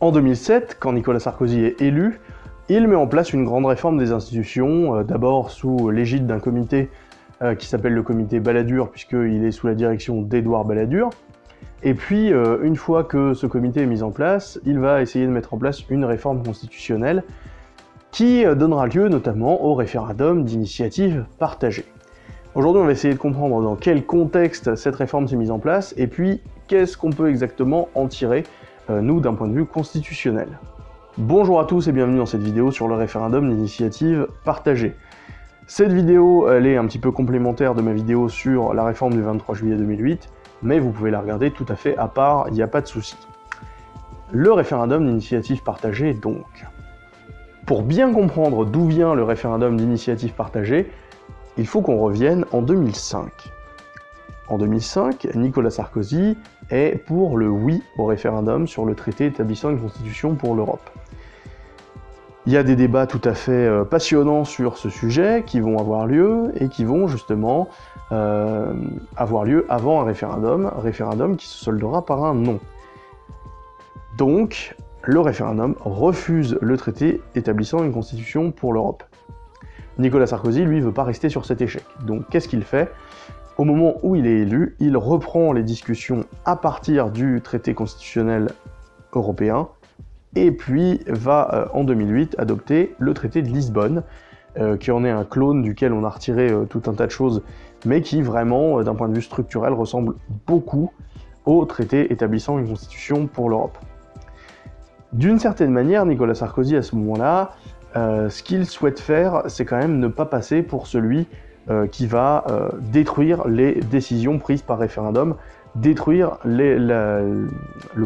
En 2007, quand Nicolas Sarkozy est élu, il met en place une grande réforme des institutions, euh, d'abord sous l'égide d'un comité euh, qui s'appelle le comité Balladur, puisqu'il est sous la direction d'Édouard Balladur. Et puis, euh, une fois que ce comité est mis en place, il va essayer de mettre en place une réforme constitutionnelle qui donnera lieu notamment au référendum d'initiative partagée. Aujourd'hui, on va essayer de comprendre dans quel contexte cette réforme s'est mise en place, et puis qu'est-ce qu'on peut exactement en tirer, nous, d'un point de vue constitutionnel. Bonjour à tous et bienvenue dans cette vidéo sur le référendum d'initiative partagée. Cette vidéo, elle est un petit peu complémentaire de ma vidéo sur la réforme du 23 juillet 2008, mais vous pouvez la regarder tout à fait à part, il n'y a pas de souci. Le référendum d'initiative partagée, donc. Pour bien comprendre d'où vient le référendum d'initiative partagée, il faut qu'on revienne en 2005. En 2005, Nicolas Sarkozy est pour le oui au référendum sur le traité établissant une constitution pour l'Europe. Il y a des débats tout à fait euh, passionnants sur ce sujet qui vont avoir lieu et qui vont justement euh, avoir lieu avant un référendum, référendum qui se soldera par un non. Donc, le référendum refuse le traité établissant une constitution pour l'Europe. Nicolas Sarkozy, lui, veut pas rester sur cet échec. Donc, qu'est-ce qu'il fait? Au moment où il est élu, il reprend les discussions à partir du traité constitutionnel européen et puis va euh, en 2008 adopter le traité de Lisbonne, euh, qui en est un clone duquel on a retiré euh, tout un tas de choses, mais qui vraiment, d'un point de vue structurel, ressemble beaucoup au traité établissant une constitution pour l'Europe. D'une certaine manière, Nicolas Sarkozy, à ce moment-là, ce qu'il souhaite faire, c'est quand même ne pas passer pour celui qui va détruire les décisions prises par référendum, détruire le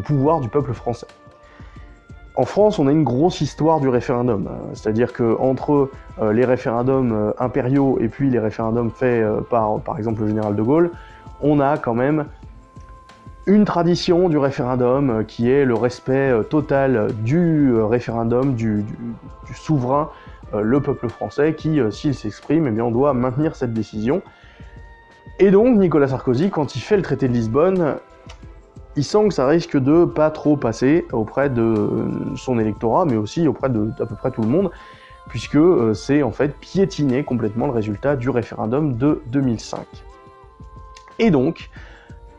pouvoir du peuple français. En France, on a une grosse histoire du référendum, euh, c'est-à-dire que entre euh, les référendums euh, impériaux et puis les référendums faits par, par exemple, le général de Gaulle, on a quand même une tradition du référendum qui est le respect total du référendum, du, souverain, le peuple français, qui, s'il s'exprime, eh bien, on doit maintenir cette décision. Et donc, Nicolas Sarkozy, quand il fait le traité de Lisbonne, il sent que ça risque de pas trop passer auprès de son électorat, mais aussi auprès de à peu près tout le monde, puisque euh, c'est en fait piétiner complètement le résultat du référendum de 2005. Et donc,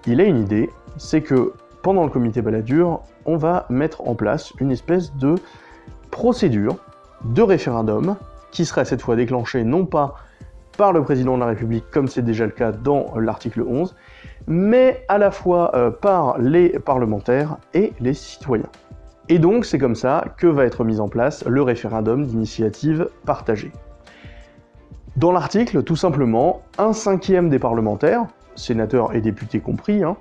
il a une idée, c'est que pendant le comité Balladur, on va mettre en place une espèce de procédure de référendum qui serait cette fois déclenchée non pas par le président de la République, comme c'est déjà le cas dans l'article 11, mais à la fois euh, par les parlementaires et les citoyens. Et donc c'est comme ça que va être mis en place le référendum d'initiative partagée. Dans l'article, tout simplement, un cinquième des parlementaires, sénateurs et députés compris, hein,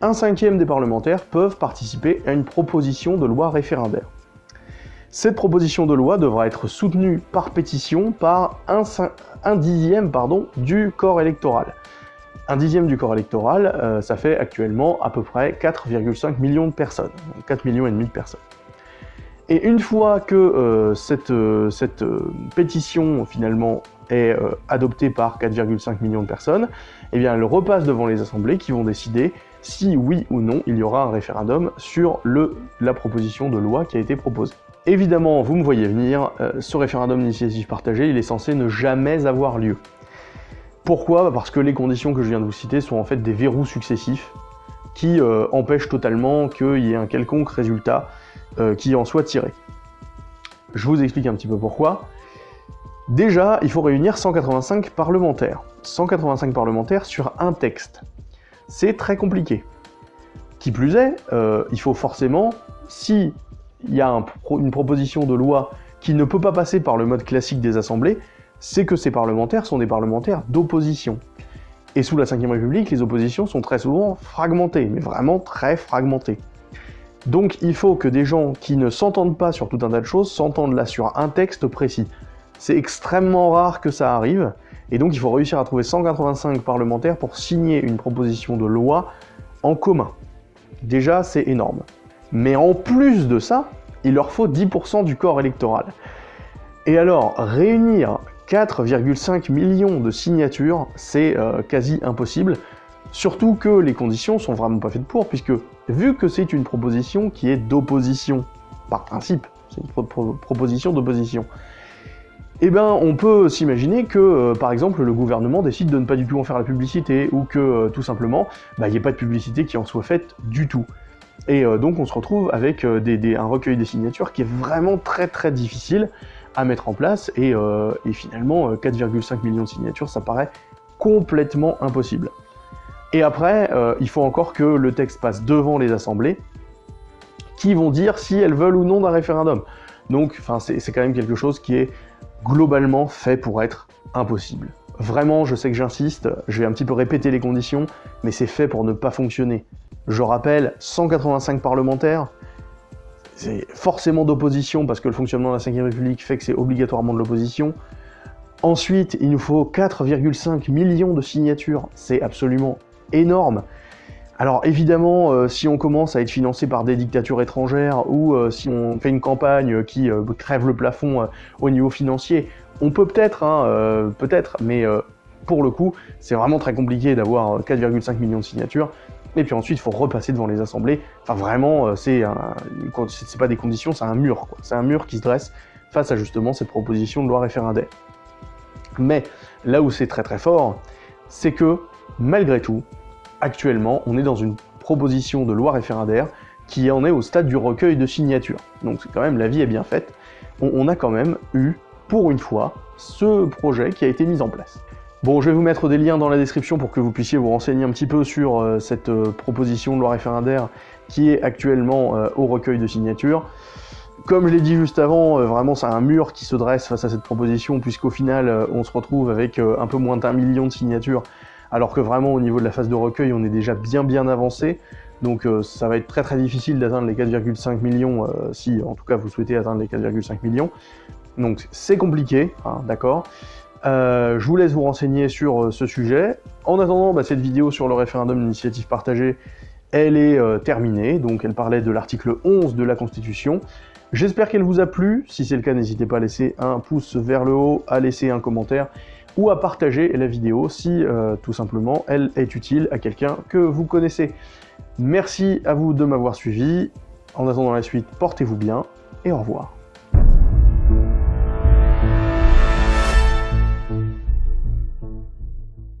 un cinquième des parlementaires peuvent participer à une proposition de loi référendaire. Cette proposition de loi devra être soutenue par pétition par un, dixième pardon, du corps électoral. Un dixième du corps électoral, euh, ça fait actuellement à peu près 4,5 millions de personnes, 4 millions et demi de personnes. Et une fois que euh, cette, euh, cette pétition finalement est adoptée par 4,5 millions de personnes, eh bien elle repasse devant les assemblées qui vont décider si oui ou non il y aura un référendum sur le, la proposition de loi qui a été proposée. Évidemment, vous me voyez venir, ce référendum d'initiative partagée, il est censé ne jamais avoir lieu. Pourquoi? Parce que les conditions que je viens de vous citer sont en fait des verrous successifs qui euh, empêchent totalement qu'il y ait un quelconque résultat euh, qui en soit tiré. Je vous explique un petit peu pourquoi. Déjà, il faut réunir 185 parlementaires. 185 parlementaires sur un texte. C'est très compliqué. Qui plus est, euh, il faut forcément, si il y a une proposition de loi qui ne peut pas passer par le mode classique des assemblées, c'est que ces parlementaires sont des parlementaires d'opposition. Et sous la Ve République, les oppositions sont très souvent fragmentées, mais vraiment très fragmentées. Donc il faut que des gens qui ne s'entendent pas sur tout un tas de choses s'entendent là sur un texte précis. C'est extrêmement rare que ça arrive, et donc il faut réussir à trouver 185 parlementaires pour signer une proposition de loi en commun. Déjà, c'est énorme. Mais en plus de ça, il leur faut 10% du corps électoral. Et alors, réunir 4,5 millions de signatures, c'est euh, quasi impossible, surtout que les conditions sont vraiment pas faites pour, puisque vu que c'est une proposition qui est d'opposition, par principe, c'est une proposition d'opposition. Eh bien, on peut s'imaginer que, euh, par exemple, le gouvernement décide de ne pas du tout en faire la publicité, ou que, euh, tout simplement, bah, il n'y ait pas de publicité qui en soit faite du tout. Et euh, donc on se retrouve avec un recueil des signatures qui est vraiment très très difficile à mettre en place, et, et finalement 4,5 millions de signatures, ça paraît complètement impossible. Et après, il faut encore que le texte passe devant les assemblées, qui vont dire si elles veulent ou non d'un référendum. Donc, c'est quand même quelque chose qui est globalement fait pour être impossible. Vraiment, je sais que j'insiste, je vais un petit peu répéter les conditions, mais c'est fait pour ne pas fonctionner. Je rappelle, 185 parlementaires, c'est forcément d'opposition, parce que le fonctionnement de la 5ème République fait que c'est obligatoirement de l'opposition. Ensuite, il nous faut 4,5 millions de signatures, c'est absolument énorme. Alors évidemment, euh, si on commence à être financé par des dictatures étrangères ou euh, si on fait une campagne qui euh, crève le plafond au niveau financier, on peut peut-être, hein, peut-être, mais pour le coup, c'est vraiment très compliqué d'avoir 4,5 millions de signatures. Et puis ensuite, il faut repasser devant les assemblées. Enfin vraiment, c'est pas des conditions, c'est un mur. C'est un mur qui se dresse face à justement cette proposition de loi référendaire. Mais là où c'est très très fort, c'est que malgré tout, actuellement, on est dans une proposition de loi référendaire qui en est au stade du recueil de signatures. Donc c'est quand même, la vie est bien faite. On, a quand même eu, pour une fois, ce projet qui a été mis en place. Bon, je vais vous mettre des liens dans la description pour que vous puissiez vous renseigner un petit peu sur euh, cette euh, proposition de loi référendaire qui est actuellement euh, au recueil de signatures. Comme je l'ai dit juste avant, vraiment c'est un mur qui se dresse face à cette proposition, puisqu'au final on se retrouve avec un peu moins d'un million de signatures alors que vraiment au niveau de la phase de recueil, on est déjà bien bien avancé. Donc ça va être très très difficile d'atteindre les 4,5 millions, si en tout cas vous souhaitez atteindre les 4,5 millions. Donc c'est compliqué, hein, d'accord euh, Je vous laisse vous renseigner sur ce sujet. En attendant, bah, cette vidéo sur le référendum d'initiative partagée, elle est terminée, donc elle parlait de l'article 11 de la Constitution. J'espère qu'elle vous a plu, si c'est le cas n'hésitez pas à laisser un pouce vers le haut, à laisser un commentaire, ou à partager la vidéo si euh, tout simplement elle est utile à quelqu'un que vous connaissez. Merci à vous de m'avoir suivi. En attendant la suite, portez-vous bien et au revoir.